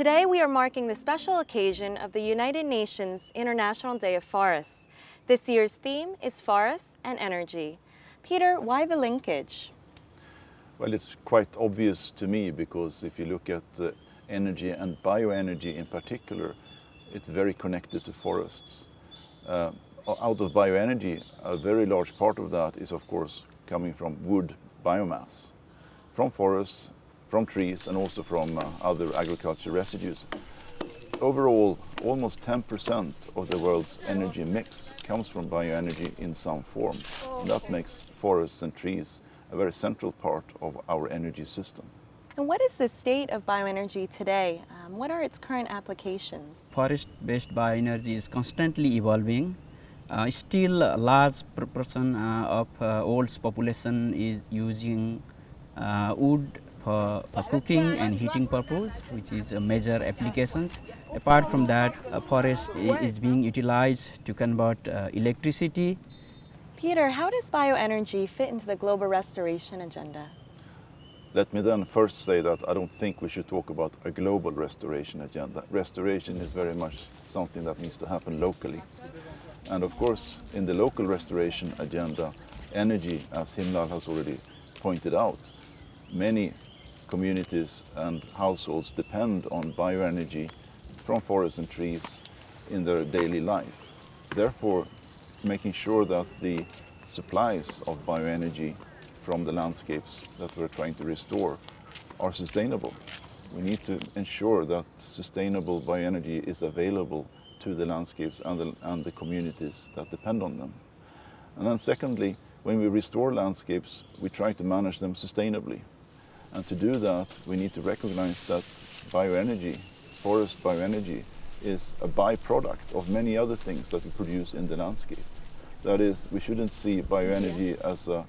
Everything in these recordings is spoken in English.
Today we are marking the special occasion of the United Nations International Day of Forests. This year's theme is forests and energy. Peter, why the linkage? Well, it's quite obvious to me because if you look at uh, energy and bioenergy in particular, it's very connected to forests. Uh, out of bioenergy, a very large part of that is of course coming from wood biomass, from forests from trees and also from uh, other agriculture residues. Overall, almost 10% of the world's energy mix comes from bioenergy in some form. And that makes forests and trees a very central part of our energy system. And what is the state of bioenergy today? Um, what are its current applications? Forest-based bioenergy is constantly evolving. Uh, still, a large proportion uh, of uh, world's population is using uh, wood for, for cooking and heating purpose, which is a major applications. Apart from that, a forest is being utilized to convert uh, electricity. Peter, how does bioenergy fit into the global restoration agenda? Let me then first say that I don't think we should talk about a global restoration agenda. Restoration is very much something that needs to happen locally. And of course, in the local restoration agenda, energy, as Himlal has already pointed out, many communities and households depend on bioenergy from forests and trees in their daily life. Therefore, making sure that the supplies of bioenergy from the landscapes that we're trying to restore are sustainable. We need to ensure that sustainable bioenergy is available to the landscapes and the, and the communities that depend on them. And then secondly, when we restore landscapes, we try to manage them sustainably. And to do that, we need to recognize that bioenergy, forest bioenergy, is a byproduct of many other things that we produce in the landscape. That is, we shouldn't see bioenergy as a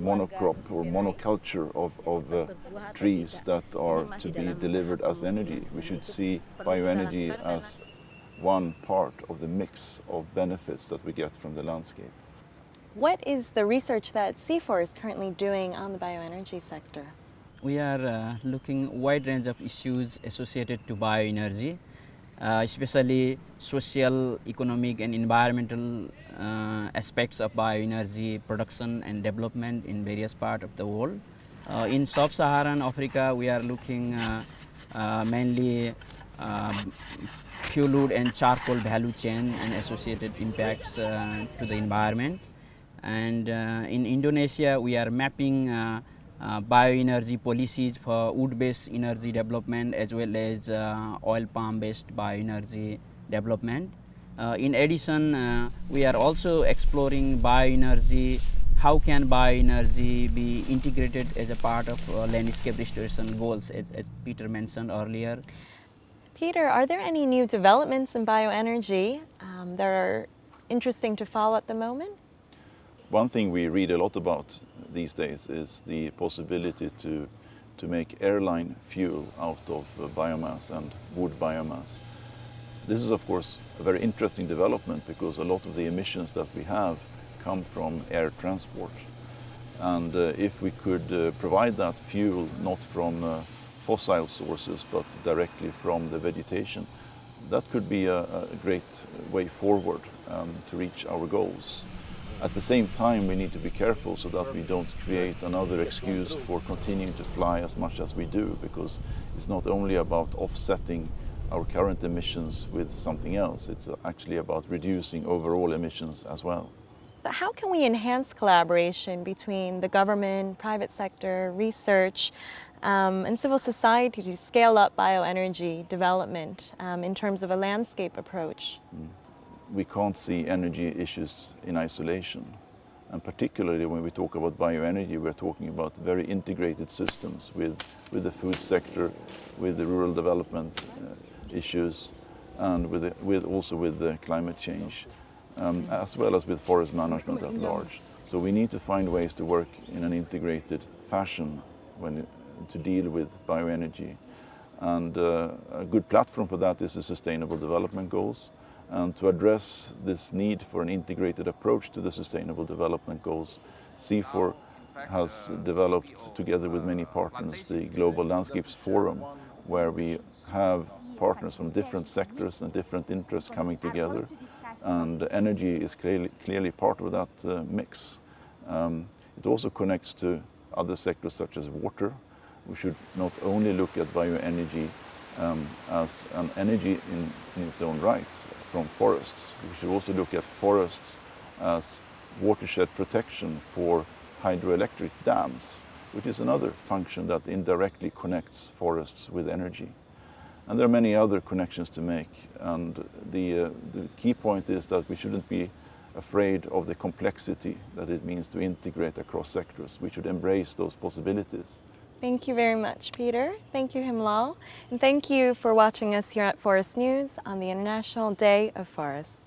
monocrop or monoculture of, of uh, trees that are to be delivered as energy. We should see bioenergy as one part of the mix of benefits that we get from the landscape. What is the research that CIFOR is currently doing on the bioenergy sector? We are uh, looking wide range of issues associated to bioenergy, uh, especially social, economic and environmental uh, aspects of bioenergy production and development in various parts of the world. Uh, in sub-Saharan Africa, we are looking uh, uh, mainly um, fuel wood and charcoal value chain and associated impacts to the environment. And in Indonesia, we are mapping bioenergy policies for wood-based energy development as well as uh, oil palm-based bioenergy development. Uh, in addition, uh, we are also exploring bioenergy, how can bioenergy be integrated as a part of uh, landscape restoration goals as, as Peter mentioned earlier. Peter, are there any new developments in bioenergy um, that are interesting to follow at the moment? One thing we read a lot about these days is the possibility to, to make airline fuel out of biomass and wood biomass. This is of course a very interesting development because a lot of the emissions that we have come from air transport. And uh, if we could uh, provide that fuel not from uh, fossil sources but directly from the vegetation, that could be a, a great way forward um, to reach our goals. At the same time, we need to be careful so that we don't create another excuse for continuing to fly as much as we do, because it's not only about offsetting our current emissions with something else, it's actually about reducing overall emissions as well. How can we enhance collaboration between the government, private sector, research, um, and civil society to scale up bioenergy development um, in terms of a landscape approach? Mm we can't see energy issues in isolation. And particularly when we talk about bioenergy, we're talking about very integrated systems with, with the food sector, with the rural development uh, issues, and with, the, with also with the climate change, um, as well as with forest management at large. So we need to find ways to work in an integrated fashion when, to deal with bioenergy. And uh, a good platform for that is the Sustainable Development Goals. And to address this need for an integrated approach to the Sustainable Development Goals, CIFOR has developed, together with many partners, the Global Landscapes Forum, where we have partners from different sectors and different interests coming together and energy is clearly, clearly part of that uh, mix. Um, it also connects to other sectors such as water. We should not only look at bioenergy um, as an energy in, in, its own right from forests. We should also look at forests as watershed protection for hydroelectric dams, which is another function that indirectly connects forests with energy. And there are many other connections to make. And the, uh, the key point is that we shouldn't be afraid of the complexity that it means to integrate across sectors. We should embrace those possibilities. Thank you very much, Peter. Thank you, Himlal. And thank you for watching us here at Forest News on the International Day of Forests.